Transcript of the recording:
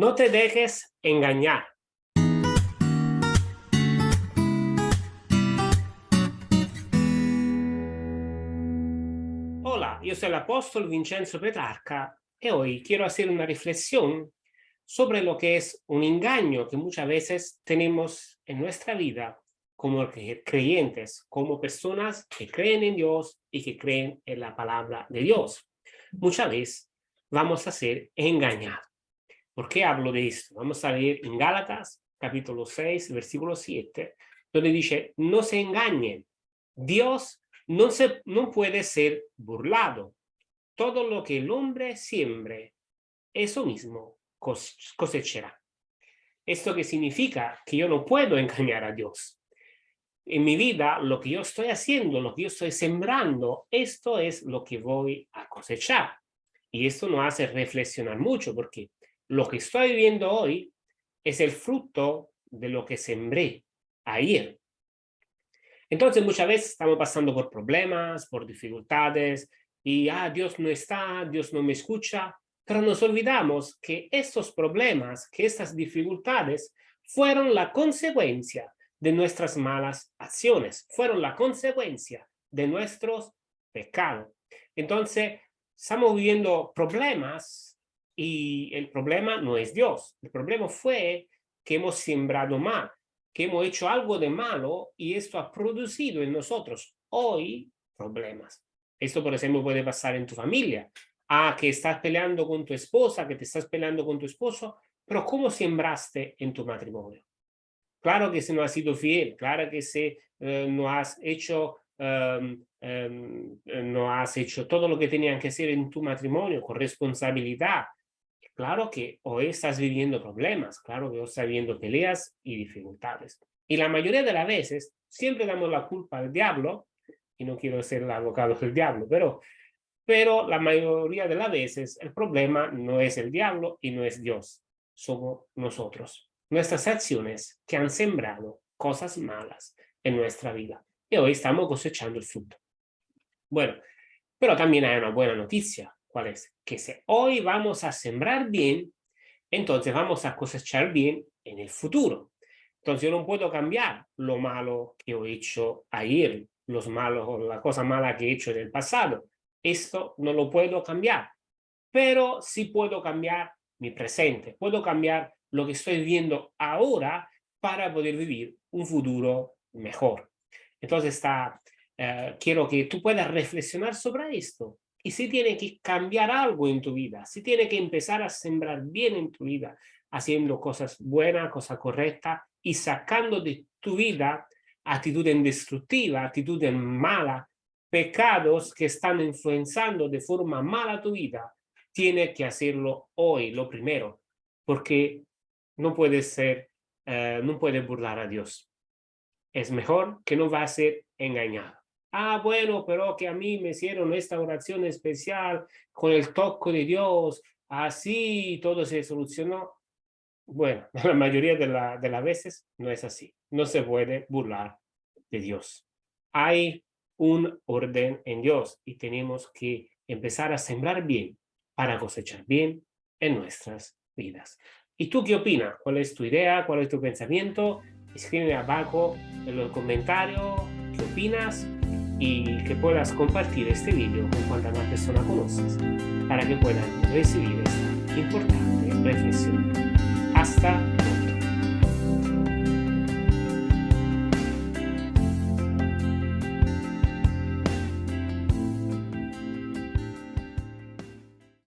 No te dejes engañar. Hola, yo soy el apóstol Vincenzo Petrarca y hoy quiero hacer una reflexión sobre lo que es un engaño que muchas veces tenemos en nuestra vida como creyentes, como personas que creen en Dios y que creen en la palabra de Dios. Muchas veces vamos a ser engañados. ¿Por qué hablo de esto? Vamos a leer en Gálatas, capítulo 6, versículo 7, donde dice, no se engañen, Dios no, se, no puede ser burlado. Todo lo que el hombre siembre, eso mismo cosechará. ¿Esto qué significa? Que yo no puedo engañar a Dios. En mi vida, lo que yo estoy haciendo, lo que yo estoy sembrando, esto es lo que voy a cosechar. Y esto nos hace reflexionar mucho, porque lo que estoy viviendo hoy es el fruto de lo que sembré ayer. Entonces muchas veces estamos pasando por problemas, por dificultades, y ah, Dios no está, Dios no me escucha, pero nos olvidamos que estos problemas, que estas dificultades fueron la consecuencia de nuestras malas acciones, fueron la consecuencia de nuestros pecados. Entonces, estamos viviendo problemas y el problema no es Dios. El problema fue que hemos sembrado mal, que hemos hecho algo de malo y esto ha producido en nosotros hoy problemas. Esto, por ejemplo, puede pasar en tu familia. Ah, que estás peleando con tu esposa, que te estás peleando con tu esposo, pero ¿cómo sembraste en tu matrimonio? Claro que si no has sido fiel, claro que si eh, no has hecho em, em, no has hecho todo lo que tenían que hacer en tu matrimonio con responsabilidad, Claro que hoy estás viviendo problemas, claro que hoy estás viviendo peleas y dificultades. Y la mayoría de las veces siempre damos la culpa al diablo, y no quiero ser el abogado del diablo, pero, pero la mayoría de las veces el problema no es el diablo y no es Dios, somos nosotros. Nuestras acciones que han sembrado cosas malas en nuestra vida. Y hoy estamos cosechando el fruto. Bueno, pero también hay una buena noticia. ¿Cuál es? Que si hoy vamos a sembrar bien, entonces vamos a cosechar bien en el futuro. Entonces yo no puedo cambiar lo malo que he hecho ayer, los malos la cosa mala que he hecho en el pasado. Esto no lo puedo cambiar, pero sí puedo cambiar mi presente, puedo cambiar lo que estoy viendo ahora para poder vivir un futuro mejor. Entonces está, eh, quiero que tú puedas reflexionar sobre esto y si tiene que cambiar algo en tu vida, si tiene que empezar a sembrar bien en tu vida, haciendo cosas buenas, cosas correctas y sacando de tu vida actitudes destructivas, actitudes malas, pecados que están influenciando de forma mala tu vida, tiene que hacerlo hoy, lo primero, porque no puede ser, eh, no puede burlar a Dios. Es mejor que no va a ser engañado. Ah, bueno, pero que a mí me hicieron esta oración especial con el toque de Dios, así todo se solucionó. Bueno, la mayoría de, la, de las veces no es así. No se puede burlar de Dios. Hay un orden en Dios y tenemos que empezar a sembrar bien para cosechar bien en nuestras vidas. ¿Y tú qué opinas? ¿Cuál es tu idea? ¿Cuál es tu pensamiento? Escribe abajo en los comentarios qué opinas y que puedas compartir este vídeo con cuantas más personas conoces para que puedan recibir esta importante reflexión. Hasta